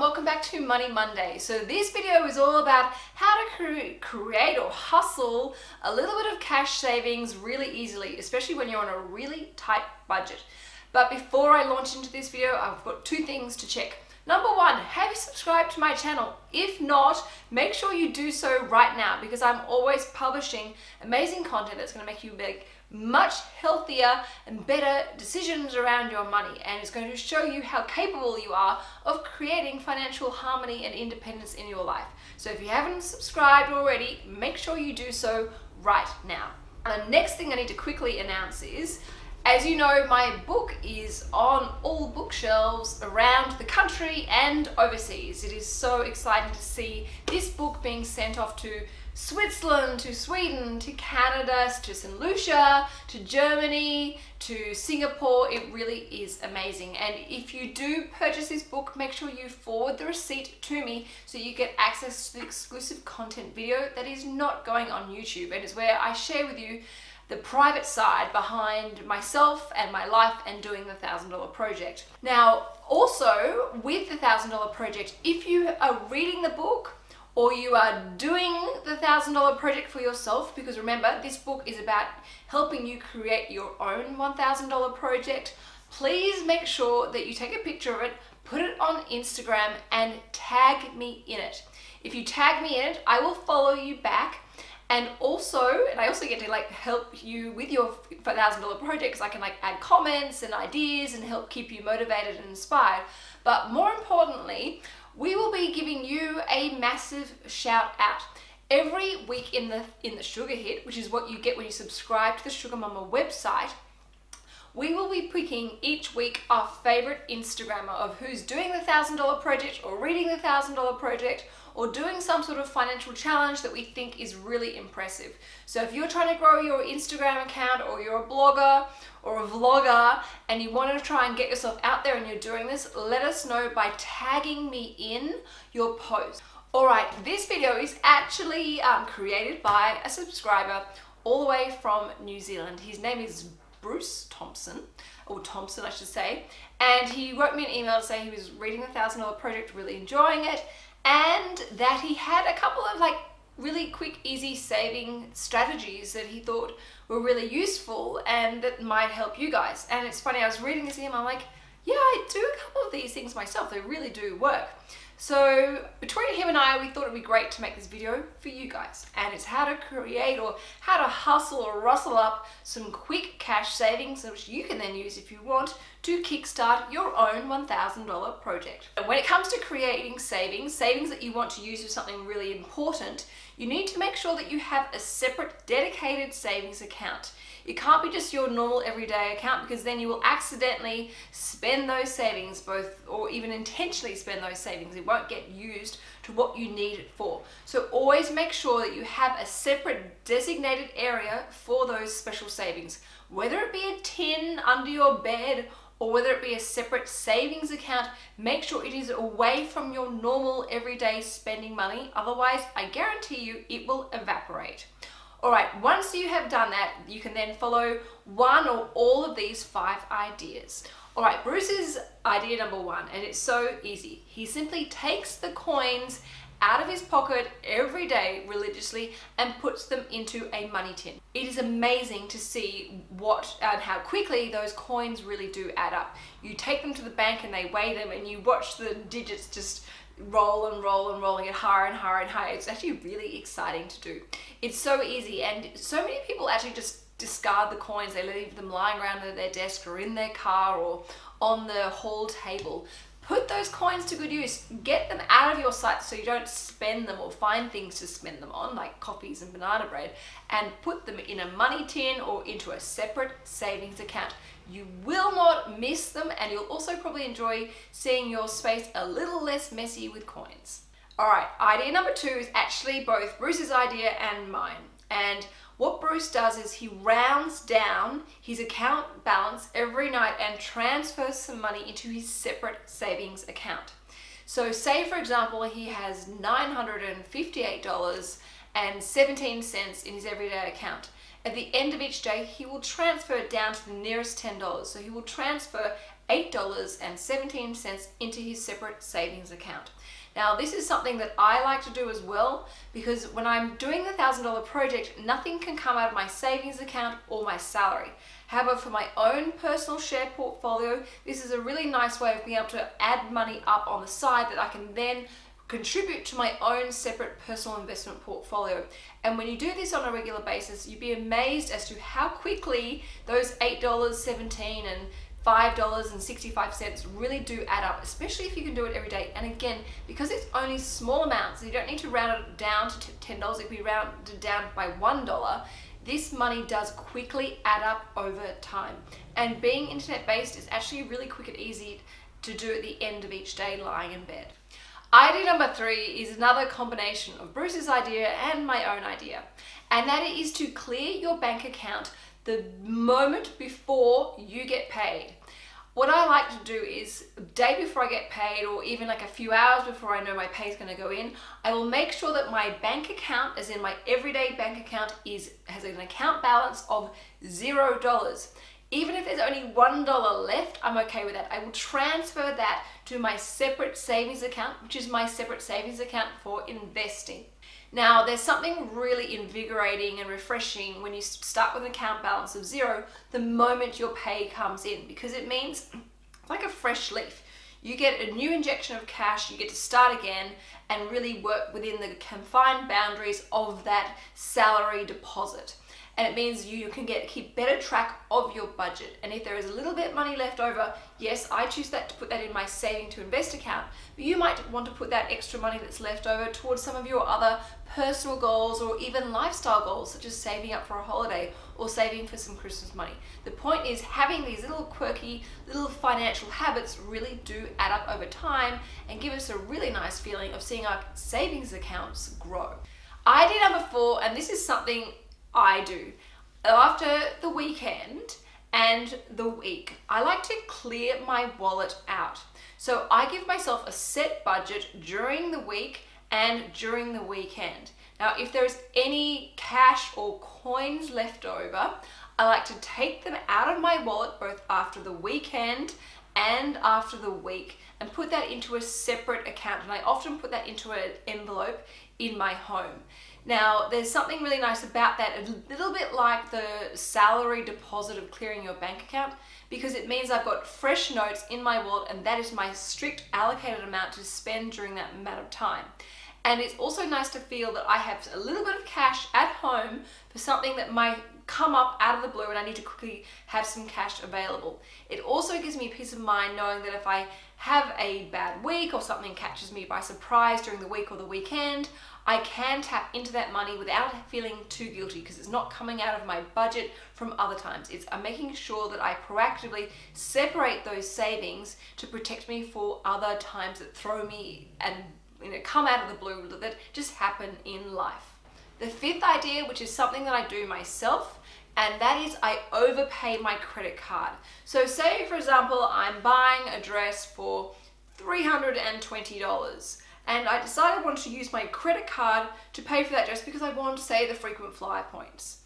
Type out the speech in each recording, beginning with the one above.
welcome back to Money Monday. So this video is all about how to cre create or hustle a little bit of cash savings really easily, especially when you're on a really tight budget. But before I launch into this video, I've got two things to check. Number one, have you subscribed to my channel? If not, make sure you do so right now because I'm always publishing amazing content that's going to make you make much healthier and better decisions around your money and it's going to show you how capable you are of creating financial harmony and independence in your life. So if you haven't subscribed already, make sure you do so right now. The next thing I need to quickly announce is as you know, my book is on all bookshelves around the country and overseas. It is so exciting to see this book being sent off to Switzerland, to Sweden, to Canada, to St. Lucia, to Germany, to Singapore. It really is amazing. And if you do purchase this book, make sure you forward the receipt to me so you get access to the exclusive content video that is not going on YouTube and is where I share with you the private side behind myself and my life and doing the thousand dollar project. Now also with the thousand dollar project if you are reading the book or you are doing the thousand dollar project for yourself because remember this book is about helping you create your own $1,000 project please make sure that you take a picture of it put it on Instagram and tag me in it if you tag me in it I will follow you back and also and I also get to like help you with your thousand dollar projects I can like add comments and ideas and help keep you motivated and inspired. But more importantly we will be giving you a massive shout out. Every week in the in the sugar hit which is what you get when you subscribe to the sugar mama website we will be picking each week our favorite Instagrammer of who's doing the thousand dollar project or reading the thousand dollar project or doing some sort of financial challenge that we think is really impressive. So if you're trying to grow your Instagram account or you're a blogger or a vlogger and you want to try and get yourself out there and you're doing this, let us know by tagging me in your post. Alright, this video is actually um, created by a subscriber all the way from New Zealand. His name is Bruce Thompson, or Thompson I should say, and he wrote me an email to say he was reading the Thousand Dollar Project, really enjoying it, and that he had a couple of like really quick easy saving strategies that he thought were really useful and that might help you guys. And it's funny I was reading this email I'm like yeah I do a couple of these things myself they really do work so between him and I, we thought it'd be great to make this video for you guys. And it's how to create or how to hustle or rustle up some quick cash savings which you can then use if you want to kickstart your own $1,000 project. And when it comes to creating savings, savings that you want to use for something really important, you need to make sure that you have a separate dedicated savings account. It can't be just your normal everyday account because then you will accidentally spend those savings both or even intentionally spend those savings. It won't get used to what you need it for. So always make sure that you have a separate designated area for those special savings. Whether it be a tin under your bed or whether it be a separate savings account, make sure it is away from your normal everyday spending money. Otherwise, I guarantee you it will evaporate. All right, once you have done that, you can then follow one or all of these five ideas. All right, Bruce's idea number one, and it's so easy. He simply takes the coins out of his pocket every day religiously and puts them into a money tin. It is amazing to see what and how quickly those coins really do add up. You take them to the bank and they weigh them and you watch the digits just roll and roll and roll and get higher and higher and higher. It's actually really exciting to do. It's so easy and so many people actually just discard the coins. They leave them lying around at their desk or in their car or on the hall table. Put those coins to good use. Get them out of your sight so you don't spend them or find things to spend them on like coffees and banana bread and put them in a money tin or into a separate savings account. You will not miss them and you'll also probably enjoy seeing your space a little less messy with coins. All right, idea number two is actually both Bruce's idea and mine. And what Bruce does is he rounds down his account balance every night and transfers some money into his separate savings account. So say for example, he has $958.17 in his everyday account. At the end of each day, he will transfer it down to the nearest $10. So he will transfer $8.17 into his separate savings account. Now this is something that I like to do as well because when I'm doing the $1,000 project, nothing can come out of my savings account or my salary. However, for my own personal share portfolio, this is a really nice way of being able to add money up on the side that I can then contribute to my own separate personal investment portfolio. And when you do this on a regular basis, you'd be amazed as to how quickly those $8.17 and $5.65 really do add up, especially if you can do it every day. And again, because it's only small amounts, you don't need to round it down to $10 if we round it down by $1, this money does quickly add up over time. And being internet based is actually really quick and easy to do at the end of each day lying in bed. Idea number three is another combination of Bruce's idea and my own idea, and that is to clear your bank account the moment before you get paid. What I like to do is day before I get paid or even like a few hours before I know my pay is going to go in, I will make sure that my bank account, as in my everyday bank account, is has an account balance of zero dollars. Even if there's only $1 left, I'm okay with that. I will transfer that to my separate savings account, which is my separate savings account for investing. Now, there's something really invigorating and refreshing when you start with an account balance of zero the moment your pay comes in because it means like a fresh leaf. You get a new injection of cash, you get to start again and really work within the confined boundaries of that salary deposit. And it means you can get keep better track of your budget. And if there is a little bit money left over yes I choose that to put that in my saving to invest account. But you might want to put that extra money that's left over towards some of your other personal goals or even lifestyle goals such as saving up for a holiday or saving for some Christmas money the point is having these little quirky little financial habits really do add up over time and give us a really nice feeling of seeing our savings accounts grow Idea number four, and this is something I do. After the weekend and the week, I like to clear my wallet out. So I give myself a set budget during the week and during the weekend. Now, if there's any cash or coins left over, I like to take them out of my wallet both after the weekend and after the week and put that into a separate account. And I often put that into an envelope in my home. Now, there's something really nice about that, a little bit like the salary deposit of clearing your bank account, because it means I've got fresh notes in my wallet and that is my strict allocated amount to spend during that amount of time. And it's also nice to feel that I have a little bit of cash at home for something that might come up out of the blue and I need to quickly have some cash available. It also gives me peace of mind knowing that if I have a bad week or something catches me by surprise during the week or the weekend, I can tap into that money without feeling too guilty because it's not coming out of my budget from other times. It's I'm making sure that I proactively separate those savings to protect me for other times that throw me and you know come out of the blue that just happen in life. The fifth idea, which is something that I do myself, and that is I overpay my credit card. So say for example, I'm buying a dress for $320 and I decided I wanted to use my credit card to pay for that dress because I wanted to say the frequent flyer points.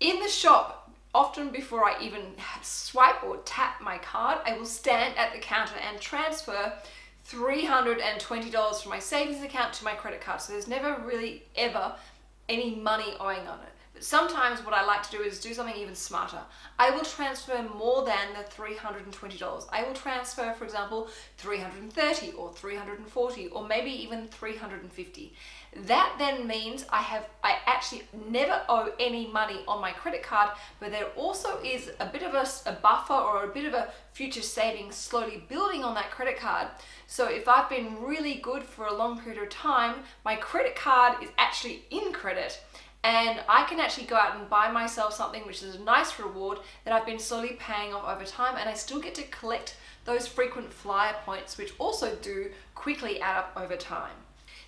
In the shop, often before I even swipe or tap my card, I will stand at the counter and transfer $320 from my savings account to my credit card. So there's never really ever any money owing on it. But sometimes what I like to do is do something even smarter. I will transfer more than the $320. I will transfer, for example, 330 or 340 or maybe even 350. That then means I have I actually never owe any money on my credit card, but there also is a bit of a, a buffer or a bit of a future savings slowly building on that credit card. So if I've been really good for a long period of time, my credit card is actually in credit and I can actually go out and buy myself something which is a nice reward that I've been slowly paying off over time and I still get to collect those frequent flyer points which also do quickly add up over time.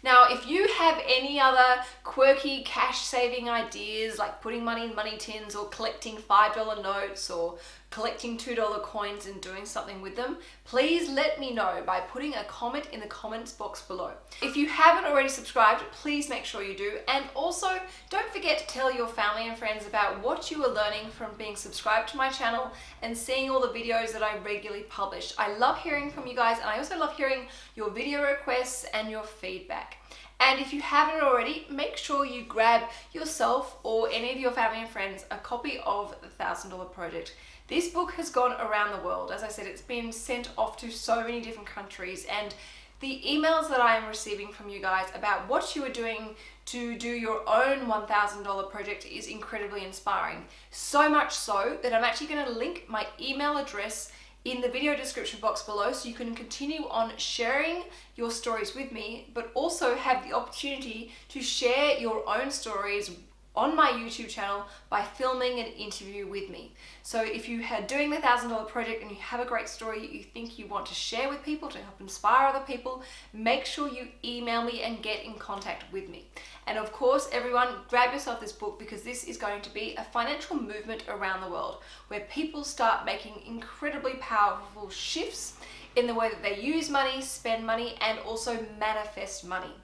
Now, if you have any other quirky cash saving ideas like putting money in money tins or collecting $5 notes or collecting $2 coins and doing something with them, please let me know by putting a comment in the comments box below. If you haven't already subscribed, please make sure you do. And also, don't forget to tell your family and friends about what you are learning from being subscribed to my channel and seeing all the videos that I regularly publish. I love hearing from you guys and I also love hearing your video requests and your feedback. And if you haven't already, make sure you grab yourself or any of your family and friends a copy of The Thousand Dollar Project. This book has gone around the world. As I said, it's been sent off to so many different countries and the emails that I am receiving from you guys about what you are doing to do your own $1,000 project is incredibly inspiring. So much so that I'm actually going to link my email address in the video description box below so you can continue on sharing your stories with me but also have the opportunity to share your own stories on my YouTube channel by filming an interview with me. So if you are doing the $1,000 project and you have a great story you think you want to share with people to help inspire other people, make sure you email me and get in contact with me. And of course, everyone, grab yourself this book because this is going to be a financial movement around the world where people start making incredibly powerful shifts in the way that they use money, spend money, and also manifest money.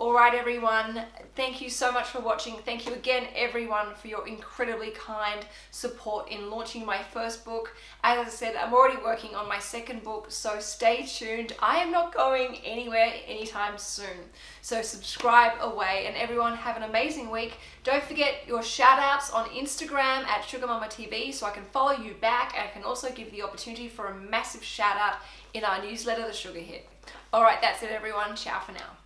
All right, everyone, thank you so much for watching. Thank you again, everyone, for your incredibly kind support in launching my first book. As I said, I'm already working on my second book, so stay tuned. I am not going anywhere anytime soon. So subscribe away, and everyone have an amazing week. Don't forget your shout outs on Instagram at Sugar Mama TV so I can follow you back and I can also give you the opportunity for a massive shout out in our newsletter, The Sugar Hit. All right, that's it, everyone. Ciao for now.